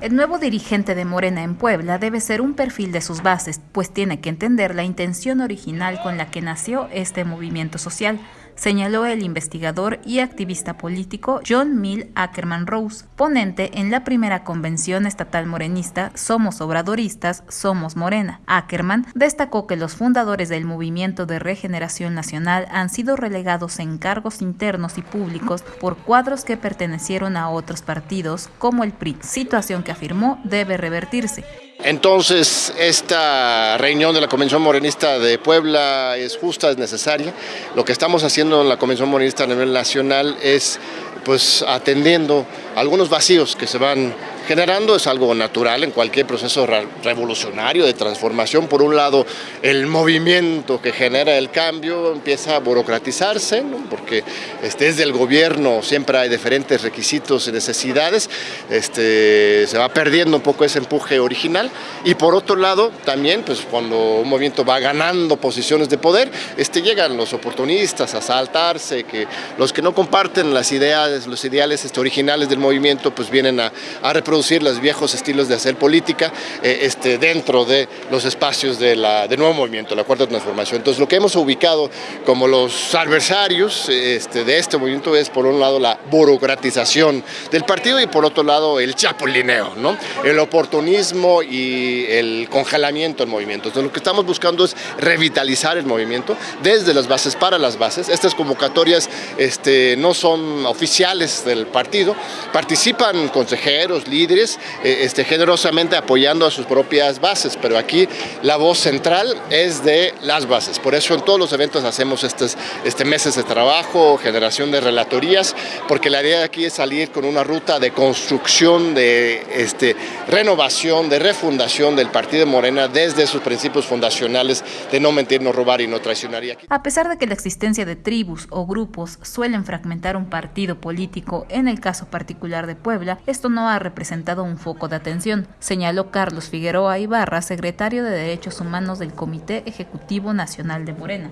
El nuevo dirigente de Morena en Puebla debe ser un perfil de sus bases, pues tiene que entender la intención original con la que nació este movimiento social, señaló el investigador y activista político John Mill Ackerman Rose, ponente en la primera convención estatal morenista Somos Obradoristas, Somos Morena. Ackerman destacó que los fundadores del Movimiento de Regeneración Nacional han sido relegados en cargos internos y públicos por cuadros que pertenecieron a otros partidos como el PRI, situación que afirmó debe revertirse. Entonces, esta reunión de la Convención Morenista de Puebla es justa, es necesaria. Lo que estamos haciendo en la Convención Morenista a nivel nacional es pues atendiendo algunos vacíos que se van generando, es algo natural en cualquier proceso revolucionario de transformación. Por un lado, el movimiento que genera el cambio empieza a burocratizarse, porque este, desde el gobierno siempre hay diferentes requisitos y necesidades, este, se va perdiendo un poco ese empuje original. Y por otro lado, también, pues cuando un movimiento va ganando posiciones de poder, este, llegan los oportunistas a saltarse, que los que no comparten las ideas, los ideales este, originales del movimiento, pues vienen a, a reproducir los viejos estilos de hacer política eh, este, dentro de los espacios de la, de nuevo movimiento, la cuarta transformación. Entonces lo que hemos ubicado como los adversarios este, de este movimiento es por un lado la burocratización del partido y por otro lado el chapulineo, ¿no? el oportunismo y el congelamiento del movimiento. Entonces lo que estamos buscando es revitalizar el movimiento desde las bases para las bases. Estas convocatorias este, no son oficiales del partido, participan consejeros, líderes, eh, este, generosamente apoyando a sus propias bases, pero aquí la voz central es de las bases. Por eso en todos los eventos hacemos estos este, meses de trabajo, generación de relatorías, porque la idea de aquí es salir con una ruta de construcción, de este, renovación, de refundación del Partido Morena desde sus principios fundacionales de no mentir, no robar y no traicionar. A pesar de que la existencia de tribus o grupos suelen fragmentar un partido político, en el caso particular de Puebla, esto no ha representado un foco de atención, señaló Carlos Figueroa Ibarra, secretario de Derechos Humanos del Comité Ejecutivo Nacional de Morena.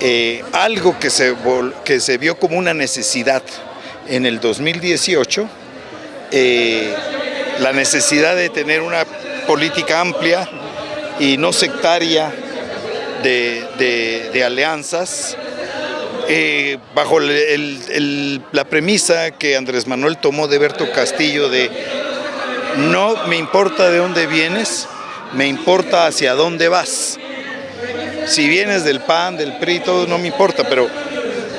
Eh, algo que se, que se vio como una necesidad en el 2018, eh, la necesidad de tener una política amplia y no sectaria de, alianzas, eh, bajo la premisa que Andrés Manuel tomó de Berto Castillo de no me importa de dónde vienes, me importa hacia dónde vas. Si vienes del PAN, del PRI, todo no me importa, pero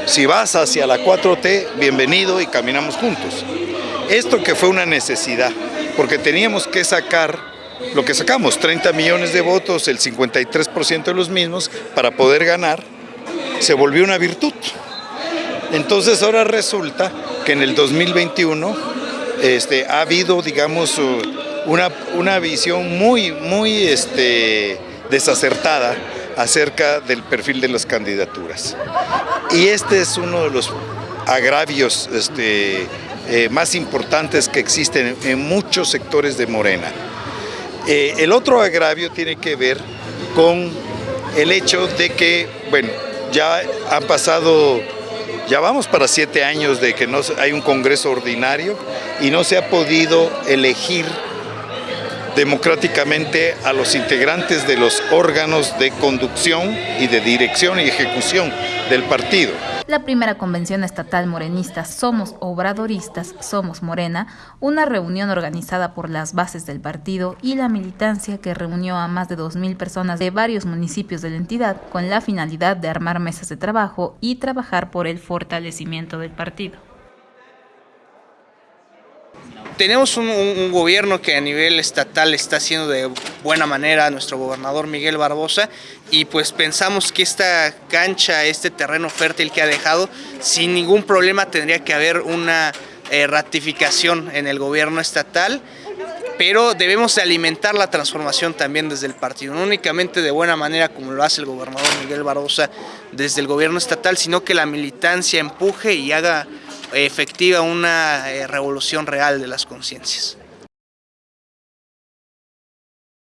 si vas hacia la 4T, bienvenido y caminamos juntos. Esto que fue una necesidad, porque teníamos que sacar lo que sacamos, 30 millones de votos, el 53% de los mismos, para poder ganar, se volvió una virtud. Entonces ahora resulta que en el 2021 este, ha habido, digamos, una, una visión muy, muy este, desacertada acerca del perfil de las candidaturas. Y este es uno de los agravios este, eh, más importantes que existen en muchos sectores de Morena. Eh, el otro agravio tiene que ver con el hecho de que, bueno, ya han pasado ya vamos para siete años de que no hay un Congreso ordinario y no se ha podido elegir democráticamente a los integrantes de los órganos de conducción y de dirección y ejecución del partido. La primera convención estatal morenista Somos Obradoristas, Somos Morena, una reunión organizada por las bases del partido y la militancia que reunió a más de 2.000 personas de varios municipios de la entidad con la finalidad de armar mesas de trabajo y trabajar por el fortalecimiento del partido tenemos un, gobierno que a nivel estatal está haciendo de buena manera nuestro gobernador Miguel Barbosa y pues pensamos que esta cancha, este terreno fértil que ha dejado, sin ningún problema tendría que haber una eh, ratificación en el gobierno estatal pero debemos de alimentar la transformación también desde el partido, no únicamente de buena manera como lo hace el gobernador Miguel Barbosa desde el gobierno estatal, sino que la militancia empuje y haga efectiva una eh, revolución real de las conciencias.